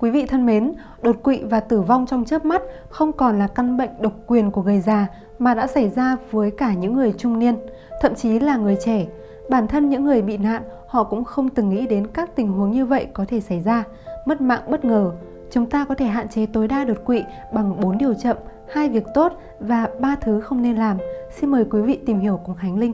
Quý vị thân mến, đột quỵ và tử vong trong chớp mắt không còn là căn bệnh độc quyền của người già mà đã xảy ra với cả những người trung niên, thậm chí là người trẻ. Bản thân những người bị nạn, họ cũng không từng nghĩ đến các tình huống như vậy có thể xảy ra, mất mạng bất ngờ. Chúng ta có thể hạn chế tối đa đột quỵ bằng 4 điều chậm, hai việc tốt và ba thứ không nên làm. Xin mời quý vị tìm hiểu cùng Khánh Linh.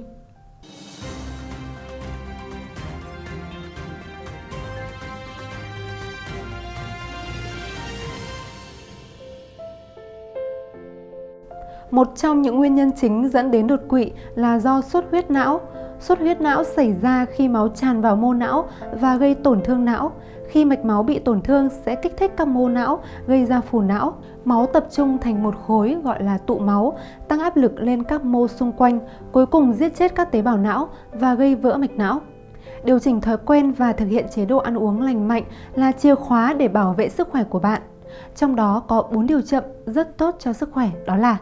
Một trong những nguyên nhân chính dẫn đến đột quỵ là do xuất huyết não. Xuất huyết não xảy ra khi máu tràn vào mô não và gây tổn thương não. Khi mạch máu bị tổn thương sẽ kích thích các mô não, gây ra phù não. Máu tập trung thành một khối gọi là tụ máu, tăng áp lực lên các mô xung quanh, cuối cùng giết chết các tế bào não và gây vỡ mạch não. Điều chỉnh thói quen và thực hiện chế độ ăn uống lành mạnh là chìa khóa để bảo vệ sức khỏe của bạn. Trong đó có 4 điều chậm rất tốt cho sức khỏe đó là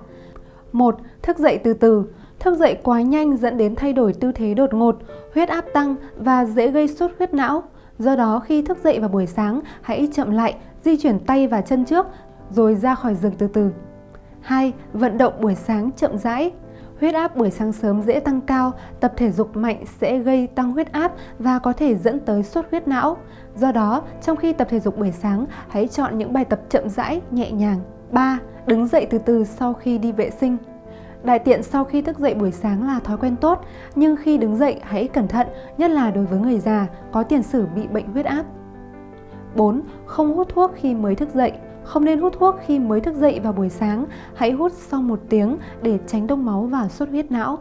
1. Thức dậy từ từ. Thức dậy quá nhanh dẫn đến thay đổi tư thế đột ngột, huyết áp tăng và dễ gây sốt huyết não. Do đó khi thức dậy vào buổi sáng, hãy chậm lại, di chuyển tay và chân trước rồi ra khỏi giường từ từ. 2. Vận động buổi sáng chậm rãi. Huyết áp buổi sáng sớm dễ tăng cao, tập thể dục mạnh sẽ gây tăng huyết áp và có thể dẫn tới sốt huyết não. Do đó, trong khi tập thể dục buổi sáng, hãy chọn những bài tập chậm rãi, nhẹ nhàng. 3. Đứng dậy từ từ sau khi đi vệ sinh. Đại tiện sau khi thức dậy buổi sáng là thói quen tốt, nhưng khi đứng dậy hãy cẩn thận, nhất là đối với người già có tiền sử bị bệnh huyết áp. 4. Không hút thuốc khi mới thức dậy. Không nên hút thuốc khi mới thức dậy vào buổi sáng, hãy hút sau một tiếng để tránh đông máu và xuất huyết não.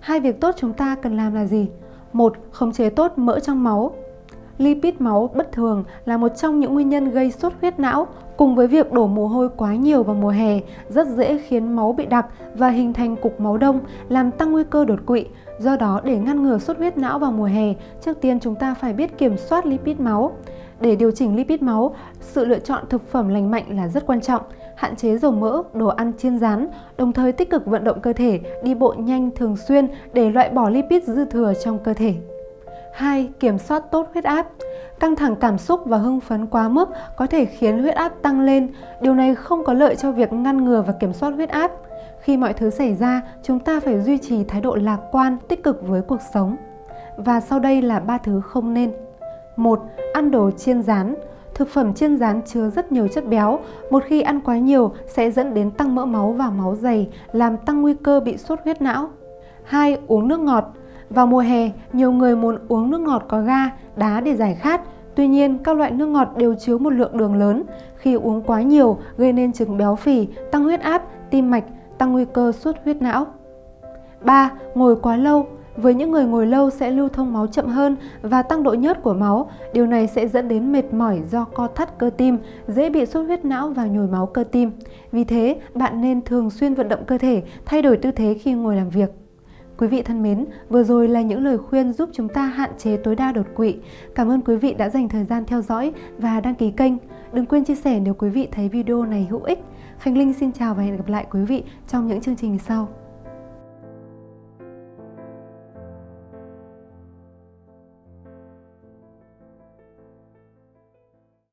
Hai việc tốt chúng ta cần làm là gì? Một, khống chế tốt mỡ trong máu. Lipid máu bất thường là một trong những nguyên nhân gây sốt huyết não cùng với việc đổ mồ hôi quá nhiều vào mùa hè rất dễ khiến máu bị đặc và hình thành cục máu đông làm tăng nguy cơ đột quỵ. Do đó để ngăn ngừa sốt huyết não vào mùa hè, trước tiên chúng ta phải biết kiểm soát lipid máu. Để điều chỉnh lipid máu, sự lựa chọn thực phẩm lành mạnh là rất quan trọng. Hạn chế dầu mỡ, đồ ăn chiên rán, đồng thời tích cực vận động cơ thể, đi bộ nhanh thường xuyên để loại bỏ lipid dư thừa trong cơ thể. 2. Kiểm soát tốt huyết áp. Căng thẳng cảm xúc và hưng phấn quá mức có thể khiến huyết áp tăng lên. Điều này không có lợi cho việc ngăn ngừa và kiểm soát huyết áp. Khi mọi thứ xảy ra, chúng ta phải duy trì thái độ lạc quan, tích cực với cuộc sống. Và sau đây là ba thứ không nên. 1. Ăn đồ chiên rán. Thực phẩm chiên rán chứa rất nhiều chất béo, một khi ăn quá nhiều sẽ dẫn đến tăng mỡ máu và máu dày, làm tăng nguy cơ bị sốt huyết não. 2. Uống nước ngọt. Vào mùa hè, nhiều người muốn uống nước ngọt có ga, đá để giải khát. Tuy nhiên, các loại nước ngọt đều chứa một lượng đường lớn. Khi uống quá nhiều, gây nên chứng béo phì, tăng huyết áp, tim mạch, tăng nguy cơ suốt huyết não. 3. Ngồi quá lâu với những người ngồi lâu sẽ lưu thông máu chậm hơn và tăng độ nhớt của máu. Điều này sẽ dẫn đến mệt mỏi do co thắt cơ tim, dễ bị sốt huyết não và nhồi máu cơ tim. Vì thế, bạn nên thường xuyên vận động cơ thể, thay đổi tư thế khi ngồi làm việc. Quý vị thân mến, vừa rồi là những lời khuyên giúp chúng ta hạn chế tối đa đột quỵ. Cảm ơn quý vị đã dành thời gian theo dõi và đăng ký kênh. Đừng quên chia sẻ nếu quý vị thấy video này hữu ích. Khánh Linh xin chào và hẹn gặp lại quý vị trong những chương trình sau.